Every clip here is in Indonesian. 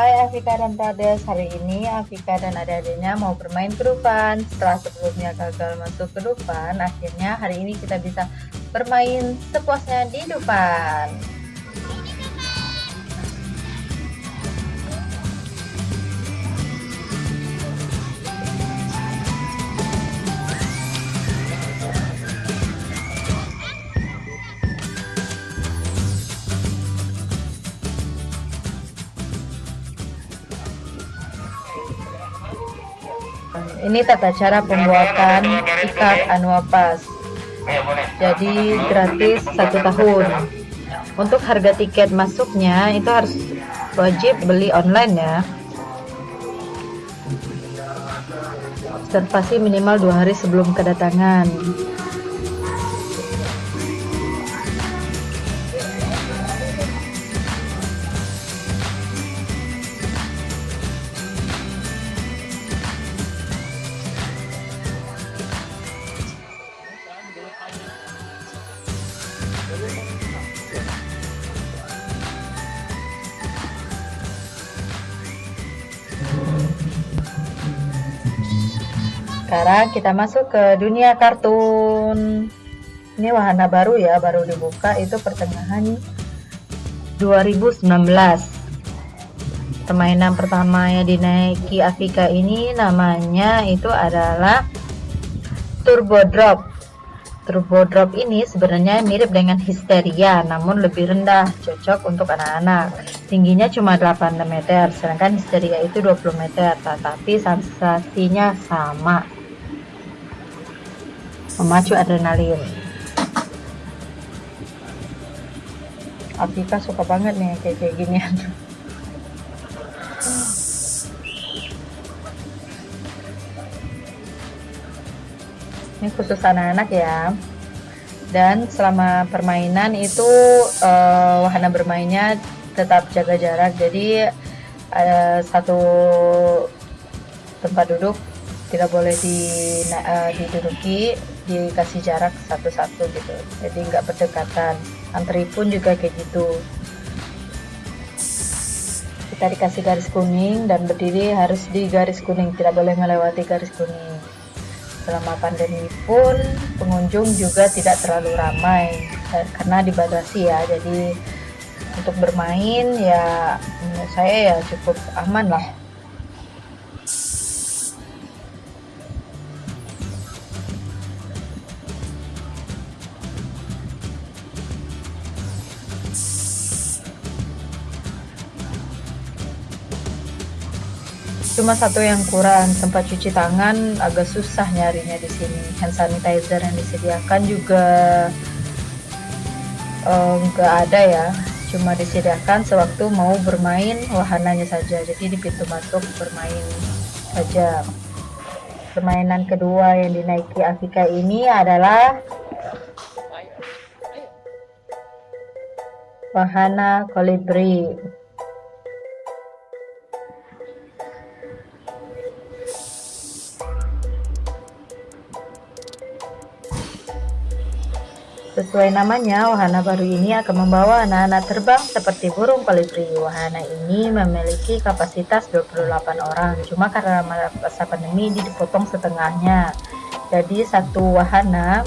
Hai Afika dan Tades, hari ini Afika dan adik-adiknya mau bermain kedupan Setelah sebelumnya gagal masuk kedupan, akhirnya hari ini kita bisa bermain sepuasnya di depan ini tata cara pembuatan ikat anuapas jadi gratis satu tahun. Untuk harga tiket masuknya itu harus wajib beli online ya. Observasi minimal dua hari sebelum kedatangan sekarang kita masuk ke dunia kartun. Ini wahana baru ya baru dibuka. Itu pertengahan 2019 permainan pertama yang dinaiki Afika ini namanya itu adalah Turbo Drop. Turbo Drop ini sebenarnya mirip dengan Histeria namun lebih rendah cocok untuk anak-anak. Tingginya cuma 8 meter sedangkan Histeria itu 20 meter tetapi sensasinya sama memacu adrenalin. Afika suka banget nih kayak kayak ginian ini khusus anak-anak ya. Dan selama permainan itu uh, wahana bermainnya tetap jaga jarak. Jadi uh, satu tempat duduk tidak boleh di, uh, diduduki dikasih jarak satu-satu gitu. Jadi nggak berdekatan. Antri pun juga kayak gitu. Kita dikasih garis kuning dan berdiri harus di garis kuning. Tidak boleh melewati garis kuning. Selama pandemi pun pengunjung juga tidak terlalu ramai. Eh, karena dibatasi ya. Jadi untuk bermain ya menurut saya ya cukup aman lah Cuma satu yang kurang, tempat cuci tangan agak susah nyarinya di sini. Hand sanitizer yang disediakan juga enggak uh, ada ya. Cuma disediakan sewaktu mau bermain wahananya saja. Jadi di pintu masuk bermain saja. Permainan kedua yang dinaiki Afika ini adalah wahana kolibri. Sesuai namanya, wahana baru ini akan membawa anak-anak terbang seperti burung kolibri. Wahana ini memiliki kapasitas 28 orang, cuma karena masa pandemi dipotong setengahnya. Jadi satu wahana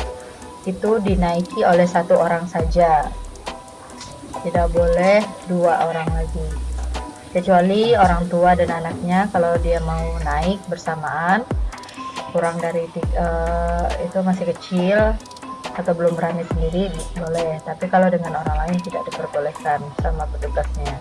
itu dinaiki oleh satu orang saja. Tidak boleh dua orang lagi. Kecuali orang tua dan anaknya kalau dia mau naik bersamaan kurang dari uh, itu masih kecil atau belum berani sendiri boleh. Tapi kalau dengan orang lain tidak diperbolehkan sama petugasnya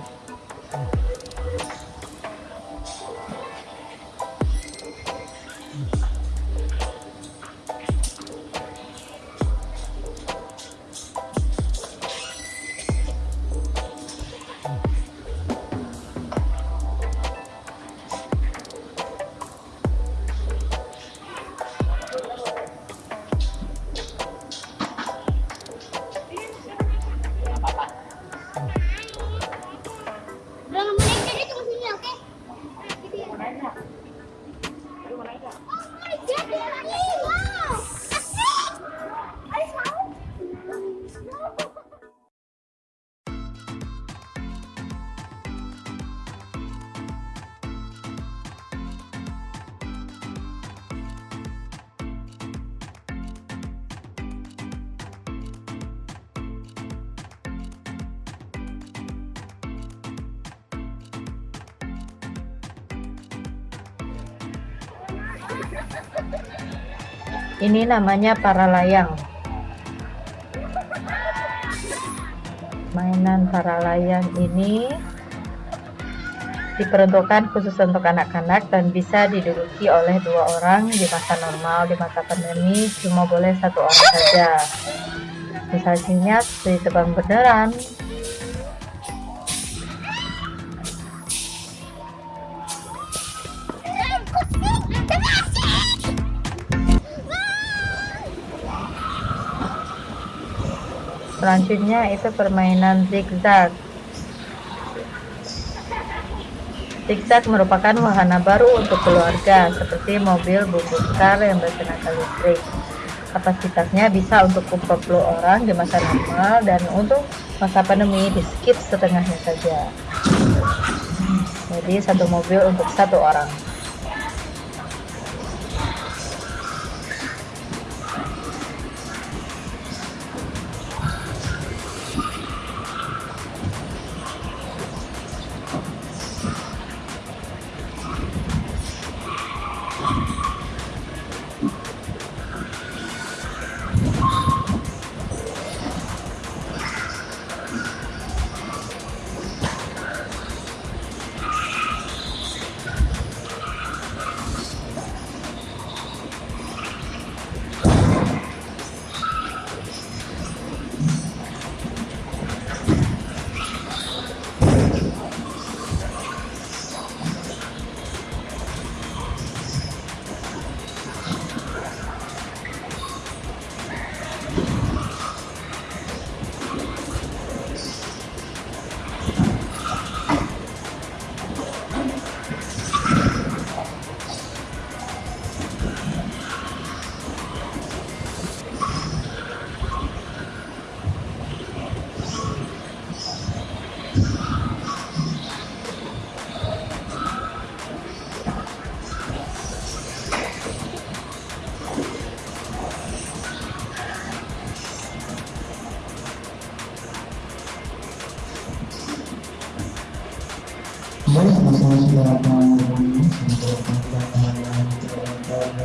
ini namanya para layang. Mainan para layang ini diperuntukkan khusus untuk anak-anak dan bisa diduduki oleh dua orang di masa normal di masa pandemi. Cuma boleh satu orang saja. Misalnya seperti tebang beneran selanjutnya itu permainan zigzag. Zigzag merupakan wahana baru untuk keluarga seperti mobil bubuk car yang bertenaga listrik. Kapasitasnya bisa untuk 40 orang di masa normal dan untuk masa pandemi di skip setengahnya saja. Jadi satu mobil untuk satu orang ini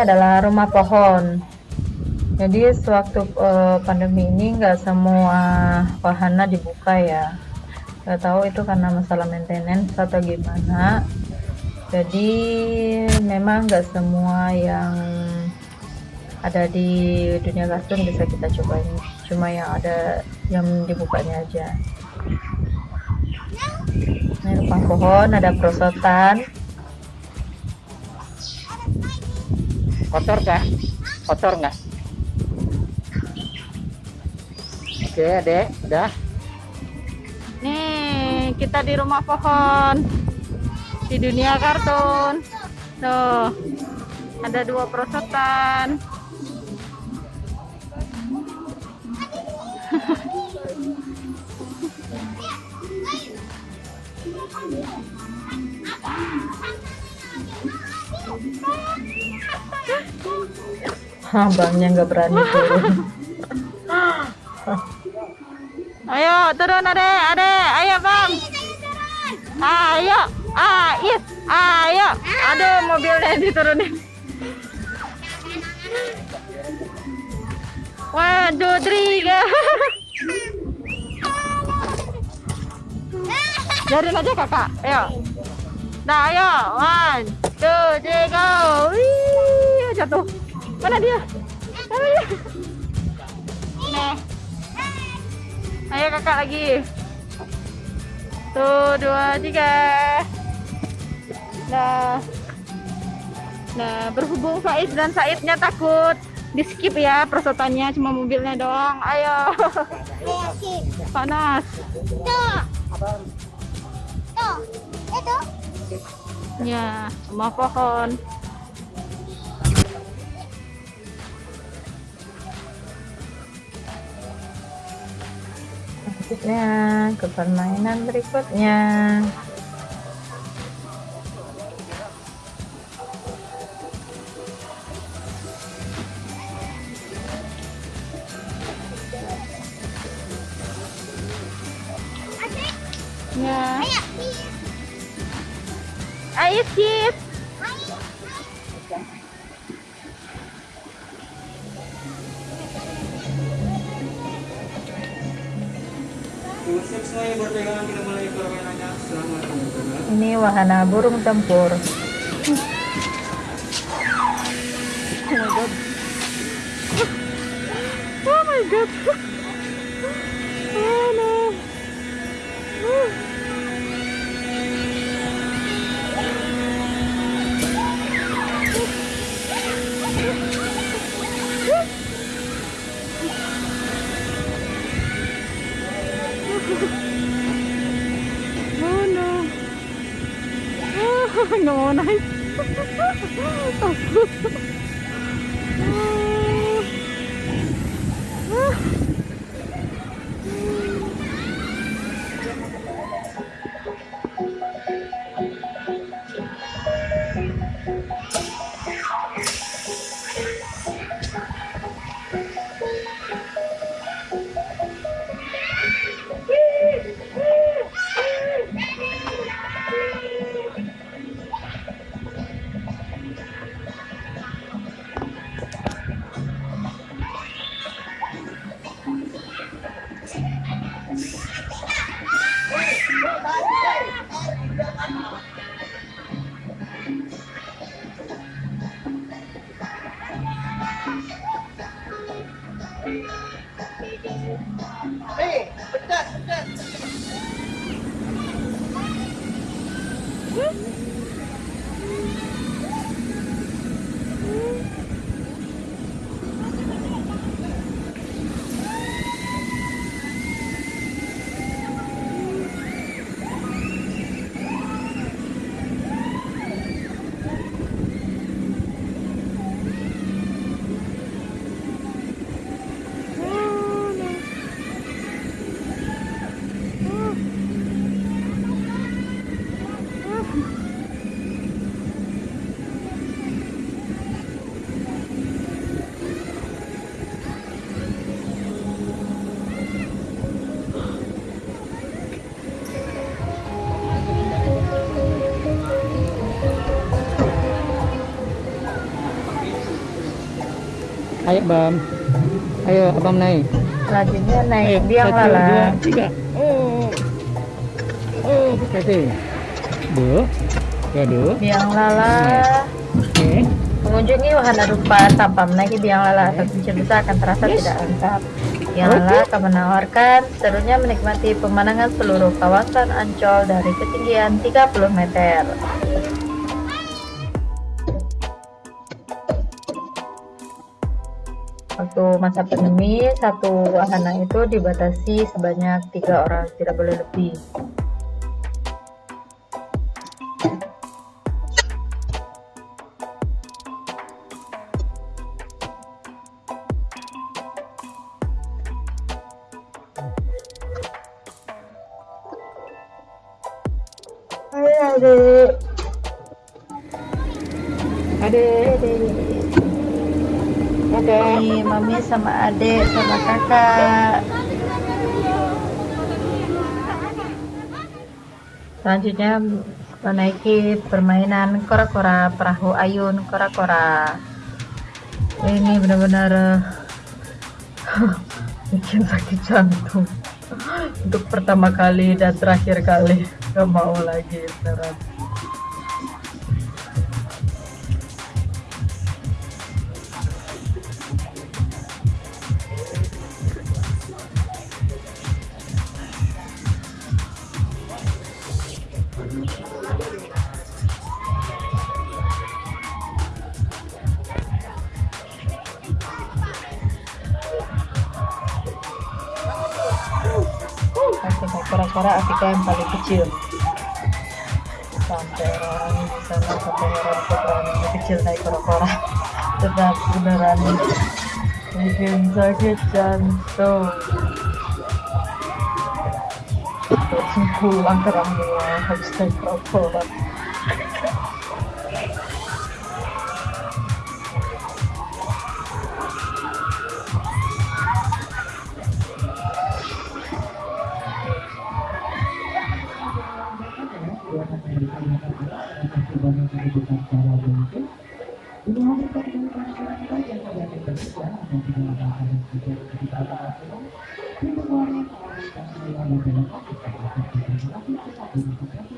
adalah rumah pohon. Jadi sewaktu uh, pandemi ini nggak semua wahana dibuka ya. Nggak tahu itu karena masalah maintenance atau gimana. Jadi memang nggak semua yang ada di dunia kartun bisa kita cobain. Cuma yang ada yang dibukanya aja. Ini rumah pohon ada perosotan kotor kah? Kotor nggak? Oke adek udah. Nih kita di rumah pohon. Di dunia kartun. Tuh ada dua perosotan abangnya nggak berani turun. Ayo turun ade ade ayo bang. Ayo ayo ayo aduh mobilnya diturunin one two three Jarin aja kakak. Ayo. Nah ayo. One two three go. Wih, jatuh mana dia? Mana dia? Nah. Ayo kakak lagi. Tuh dua tiga. Nah. Nah berhubung Faiz dan Saidnya takut di skip ya perosotannya cuma mobilnya doang. Ayo. Panas. Itu ya semua pohon. Selanjutnya ke permainan berikutnya Selamat menonton. Ini wahana burung tempur. Oh my god. Oh. Ayo Bam. Ayo Abang naik. Selanjutnya naik Ayo, biang satu, dua, lala. tiga. Oh. Oh, satu. Dua. Ya, dua. Biang lala. Oke. Mengunjungi wahana rupa tanpa menaiki biang lala kucing besar akan terasa tidak lengkap. Biang lala akan menawarkan serunya menikmati pemandangan seluruh kawasan Ancol dari ketinggian 30 meter. Waktu masa pandemi, satu wahana itu dibatasi sebanyak tiga orang, tidak boleh lebih. Adik, Adik. Kakak. Mami sama adik sama kakak. Selanjutnya menaiki permainan kora-kora perahu ayun kora-kora. Ini benar-benar bikin sakit jantung. Untuk pertama kali dan terakhir kali gak mau lagi beneran. Kora-kora Afrika yang paling kecil. Sampai orang di sana sampai orang yang kecil naik kora-kora. Tetap beneran bikin sakit jantung. Langsung pulang ke rumah habis naik kora-kora. mengajukan cara mungkin ini kebijakan-kebijakan saja kita atau tidak ada hal yang kita bahas kita akan